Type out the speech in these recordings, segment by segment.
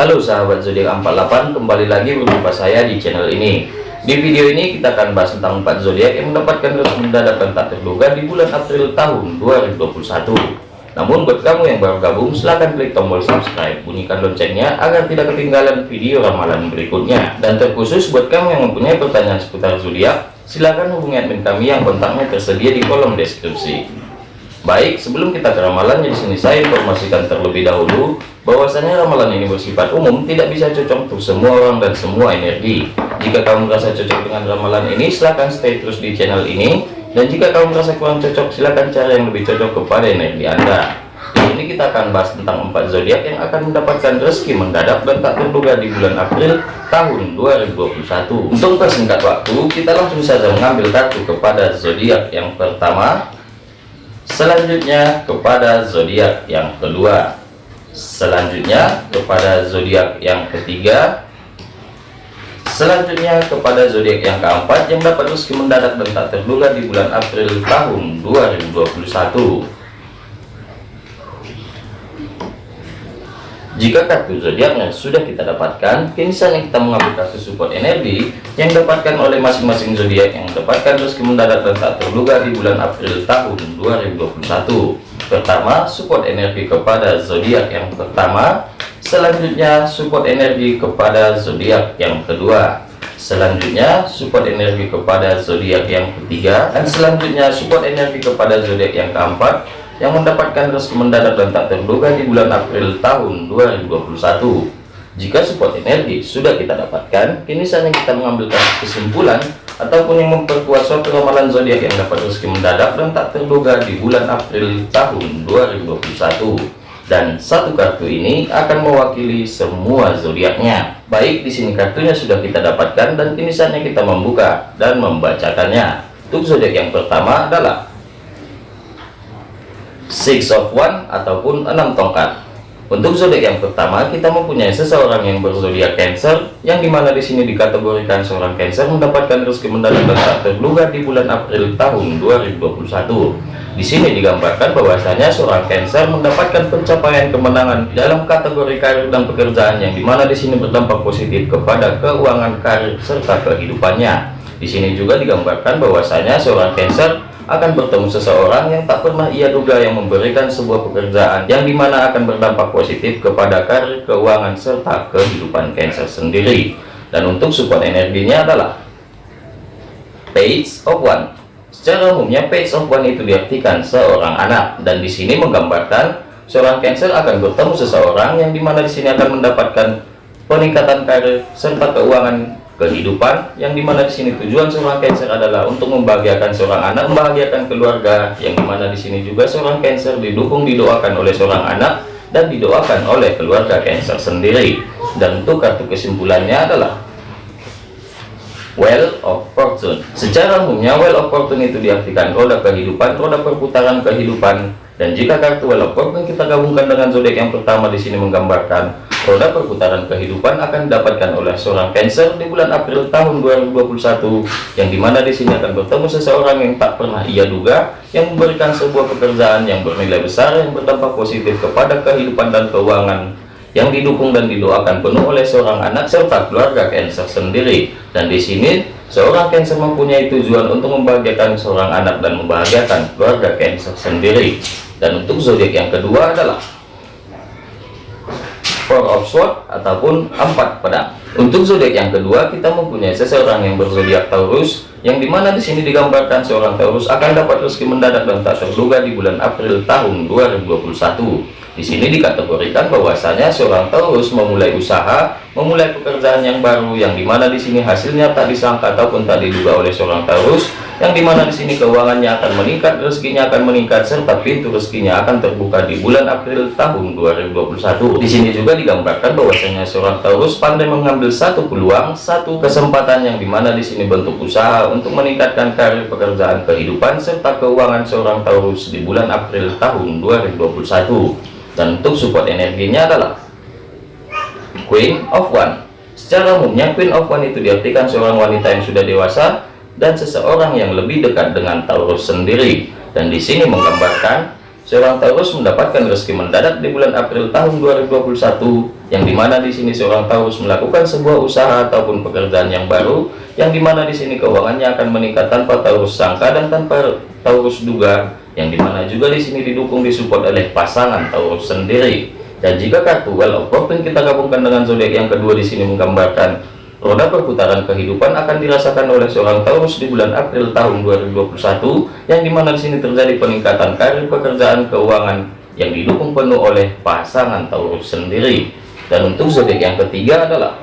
Halo sahabat zodiak 48 kembali lagi berjumpa saya di channel ini. Di video ini kita akan bahas tentang 4 zodiak yang mendapatkan rezeki mendadak dan tak terduga di bulan April tahun 2021 namun buat kamu yang baru gabung silahkan klik tombol subscribe bunyikan loncengnya agar tidak ketinggalan video ramalan berikutnya. Dan terkhusus buat kamu yang mempunyai pertanyaan seputar zodiak silahkan hubungi admin kami yang kontaknya tersedia di kolom deskripsi Baik, sebelum kita ke ramalannya di sini saya informasikan terlebih dahulu bahwasanya ramalan ini bersifat umum, tidak bisa cocok untuk semua orang dan semua energi. Jika kamu merasa cocok dengan ramalan ini, silahkan stay terus di channel ini. Dan jika kamu merasa kurang cocok, silahkan cari yang lebih cocok kepada energi Anda. Di sini kita akan bahas tentang empat zodiak yang akan mendapatkan rezeki mendadak dan tak terduga di bulan April tahun 2021. Untuk persingkat waktu, kita langsung saja mengambil kartu kepada zodiak yang pertama selanjutnya kepada zodiak yang kedua. Selanjutnya kepada zodiak yang ketiga. Selanjutnya kepada zodiak yang keempat yang dapat rezeki mendadak dan tak terduga di bulan April tahun 2021 Jika kartu zodiaknya sudah kita dapatkan, kini saatnya kita mengambil kartu support energi yang dapatkan oleh masing-masing zodiak yang mendapatkan rezeki mendadak dan tak terduga di bulan April tahun 2021. Pertama, support energi kepada zodiak yang pertama. Selanjutnya, support energi kepada zodiak yang kedua. Selanjutnya, support energi kepada zodiak yang ketiga dan selanjutnya support energi kepada zodiak yang keempat yang mendapatkan rezeki mendadak dan tak terduga di bulan April tahun 2021. Jika support energi sudah kita dapatkan, kini saatnya kita mengambil kesimpulan ataupun yang memperkuat suatu ramalan zodiak yang dapat rezeki mendadak dan tak terduga di bulan April tahun 2021. Dan satu kartu ini akan mewakili semua zodiaknya. Baik, di sini kartunya sudah kita dapatkan dan kini saatnya kita membuka dan membacakannya. Untuk zodiak yang pertama adalah six of one ataupun enam tongkat. Untuk zodiak yang pertama kita mempunyai seseorang yang berzodiak Cancer yang di mana di sini dikategorikan seorang Cancer mendapatkan rezeki mendadak tak terduga di bulan April tahun 2021 di sini digambarkan bahwasanya seorang Cancer mendapatkan pencapaian kemenangan dalam kategori karir dan pekerjaan yang di mana di sini berdampak positif kepada keuangan karir serta kehidupannya. Di sini juga digambarkan bahwasanya seorang Cancer akan bertemu seseorang yang tak pernah ia duga yang memberikan sebuah pekerjaan yang di mana akan berdampak positif kepada karir keuangan serta kehidupan Cancer sendiri. Dan untuk support energinya adalah page of one. Secara umumnya page of one itu diartikan seorang anak dan di sini menggambarkan seorang Cancer akan bertemu seseorang yang di mana di sini akan mendapatkan peningkatan karir serta keuangan kehidupan yang di mana di sini tujuan seorang Cancer adalah untuk membahagiakan seorang anak membahagiakan keluarga yang di mana di sini juga seorang Cancer didukung didoakan oleh seorang anak dan didoakan oleh keluarga Cancer sendiri. Dan untuk kartu kesimpulannya adalah Well of Fortune. Secara umumnya Well of Fortune itu diartikan roda kehidupan roda perputaran kehidupan. Dan jika kartu Well of Fortune kita gabungkan dengan zodiak yang pertama di sini menggambarkan roda perputaran kehidupan akan didapatkan oleh seorang Cancer di bulan April tahun 2021 yang di mana di sini akan bertemu seseorang yang tak pernah ia duga yang memberikan sebuah pekerjaan yang bernilai besar yang berdampak positif kepada kehidupan dan keuangan yang didukung dan didoakan penuh oleh seorang anak serta keluarga Cancer sendiri. Dan di sini seorang Cancer mempunyai tujuan untuk membahagiakan seorang anak dan membahagiakan keluarga Cancer sendiri. Dan untuk zodiak yang kedua adalah four of sword ataupun empat pedang. Untuk zodiak yang kedua kita mempunyai seseorang yang berzodiak Taurus yang di mana di sini digambarkan seorang Taurus akan dapat rezeki mendadak dan tak terduga di bulan April tahun 2021 di sini dikategorikan bahwasanya seorang Taurus memulai usaha, memulai pekerjaan yang baru yang di mana di sini hasilnya tak disangka ataupun tak diduga oleh seorang Taurus yang di mana di sini keuangannya akan meningkat rezekinya akan meningkat serta pintu rezekinya akan terbuka di bulan April tahun 2021 di sini juga digambarkan bahwasanya seorang Taurus pandai mengambil satu peluang satu kesempatan yang di mana di sini bentuk usaha untuk meningkatkan karir pekerjaan kehidupan serta keuangan seorang Taurus di bulan April tahun 2021 dan untuk support energinya adalah Queen of One. Secara umumnya Queen of One itu diartikan seorang wanita yang sudah dewasa dan seseorang yang lebih dekat dengan Taurus sendiri. Dan di sini menggambarkan seorang Taurus mendapatkan rezeki mendadak di bulan April tahun 2021 yang di mana di sini seorang Taurus melakukan sebuah usaha ataupun pekerjaan yang baru yang di mana di sini keuangannya akan meningkat tanpa Taurus sangka dan tanpa Taurus duga yang di mana juga di sini didukung disupport oleh pasangan Taurus sendiri dan jika kartu Well of Fortune kita gabungkan dengan zodiak yang kedua di sini menggambarkan roda perputaran kehidupan akan dirasakan oleh seorang Taurus di bulan April tahun 2021 yang di mana di sini terjadi peningkatan karir pekerjaan keuangan yang didukung penuh oleh pasangan Taurus sendiri. Dan untuk zodiak yang ketiga adalah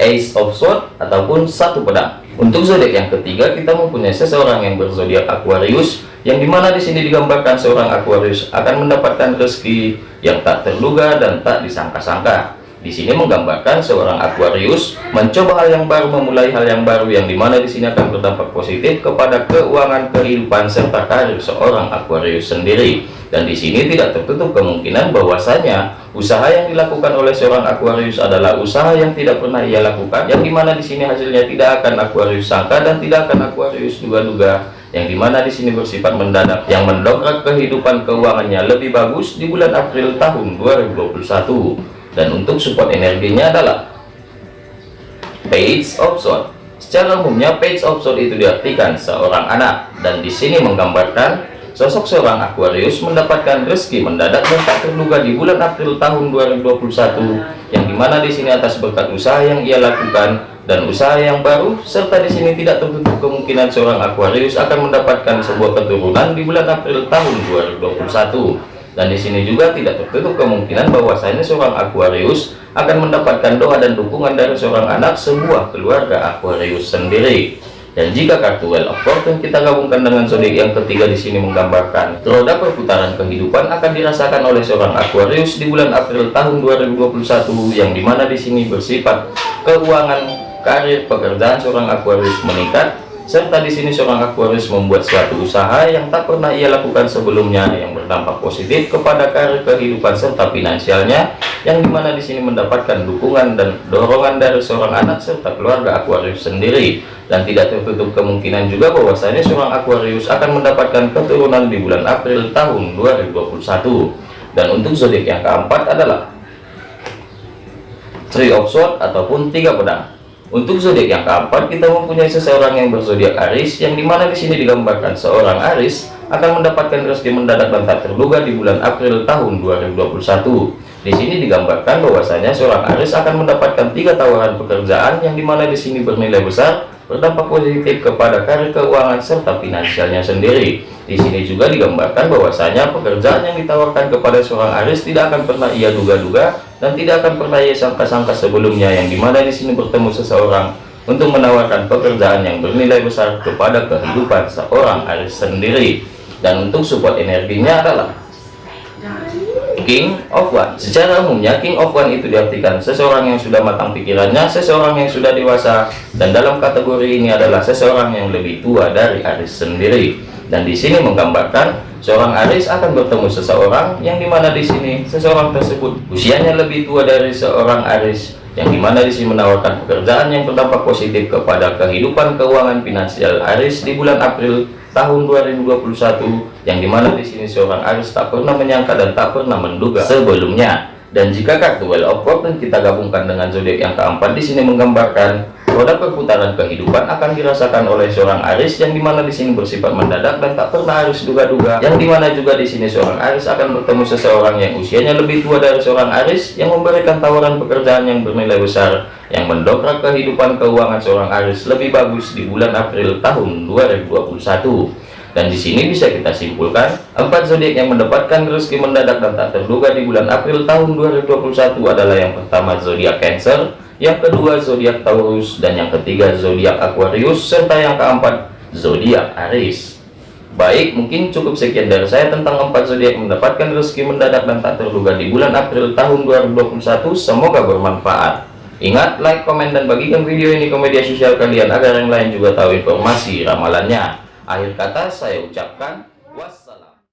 Ace of Swords ataupun satu pedang. Untuk zodiak yang ketiga kita mempunyai seseorang yang berzodiak Aquarius yang di mana di sini digambarkan seorang Aquarius akan mendapatkan rezeki yang tak terduga dan tak disangka-sangka di sini menggambarkan seorang Aquarius mencoba hal yang baru, memulai hal yang baru yang di mana di sini akan berdampak positif kepada keuangan kehidupan serta karir seorang Aquarius sendiri. Dan di sini tidak tertutup kemungkinan bahwasanya usaha yang dilakukan oleh seorang Aquarius adalah usaha yang tidak pernah ia lakukan, yang di mana di sini hasilnya tidak akan Aquarius sangka dan tidak akan Aquarius duga-duga yang di mana di sini bersifat mendadak yang mendongkrak kehidupan keuangannya lebih bagus di bulan April tahun 2021 dan untuk support energinya adalah page of sword. Secara umumnya page of sword itu diartikan seorang anak. Dan di sini menggambarkan sosok seorang Aquarius mendapatkan rezeki mendadak dan tak terduga di bulan April tahun 2021 yang di mana di sini atas berkat usaha yang ia lakukan dan usaha yang baru serta di sini tidak tertutup kemungkinan seorang Aquarius akan mendapatkan sebuah keturunan di bulan April tahun 2021 dan di sini juga tidak tertutup kemungkinan bahwasanya seorang Aquarius akan mendapatkan doa dan dukungan dari seorang anak sebuah keluarga Aquarius sendiri. Dan jika kartu Well of Fortune kita gabungkan dengan zodiak yang ketiga di sini menggambarkan roda perputaran kehidupan akan dirasakan oleh seorang Aquarius di bulan April tahun 2021 yang di mana di sini bersifat keuangan karir pekerjaan seorang Aquarius meningkat serta di sini seorang Aquarius membuat suatu usaha yang tak pernah ia lakukan sebelumnya yang berdampak positif kepada karir kehidupan serta finansialnya yang di mana di sini mendapatkan dukungan dan dorongan dari seorang anak serta keluarga Aquarius sendiri. Dan tidak tertutup kemungkinan juga bahwasanya seorang Aquarius akan mendapatkan keturunan di bulan April tahun 2021 dan untuk zodiak yang keempat adalah Three of Swords ataupun tiga pedang untuk zodiak yang keempat, kita mempunyai seseorang yang berzodiak Aris, yang di mana di sini digambarkan seorang Aris akan mendapatkan rezeki mendadak dan tak terduga di bulan April tahun 2021. Di sini digambarkan bahwasanya seorang Aris akan mendapatkan tiga tawaran pekerjaan yang di mana di sini bernilai besar berdampak positif kepada karir keuangan serta finansialnya sendiri. Di sini juga digambarkan bahwasanya pekerjaan yang ditawarkan kepada seorang Aris tidak akan pernah ia duga-duga dan tidak akan pernah ia sangka-sangka sebelumnya yang di mana di sini bertemu seseorang untuk menawarkan pekerjaan yang bernilai besar kepada kehidupan seorang Aris sendiri. Dan untuk support energinya adalah King of One secara umumnya King of One itu diartikan seseorang yang sudah matang pikirannya seseorang yang sudah dewasa dan dalam kategori ini adalah seseorang yang lebih tua dari Aris sendiri. Dan di sini menggambarkan seorang Aris akan bertemu seseorang yang di mana di sini seseorang tersebut usianya lebih tua dari seorang Aris yang di mana di sini menawarkan pekerjaan yang berdampak positif kepada kehidupan keuangan finansial Aris di bulan April tahun 2021 yang di mana di sini seorang Aris tak pernah menyangka dan tak pernah menduga sebelumnya. Dan jika kartu Well of Fortune kita gabungkan dengan zodiak yang keempat di sini menggambarkan roda perputaran kehidupan akan dirasakan oleh seorang Aris yang di mana di sini bersifat mendadak dan tak pernah Aris duga-duga. Yang di mana juga di sini seorang Aris akan bertemu seseorang yang usianya lebih tua dari seorang Aris yang memberikan tawaran pekerjaan yang bernilai besar yang mendongkrak kehidupan keuangan seorang Aris lebih bagus di bulan April tahun 2021 dan di sini bisa kita simpulkan empat zodiak yang mendapatkan rezeki mendadak dan tak terduga di bulan April tahun 2021 adalah yang pertama zodiak Cancer yang kedua zodiak Taurus. Dan yang ketiga zodiak Aquarius. Serta yang keempat zodiak Aries. Baik mungkin cukup sekian dari saya tentang empat zodiak mendapatkan rezeki mendadak dan tak terduga di bulan April tahun 2021 semoga bermanfaat. Ingat like komen dan bagikan video ini ke media sosial kalian agar yang lain juga tahu informasi ramalannya. Akhir kata saya ucapkan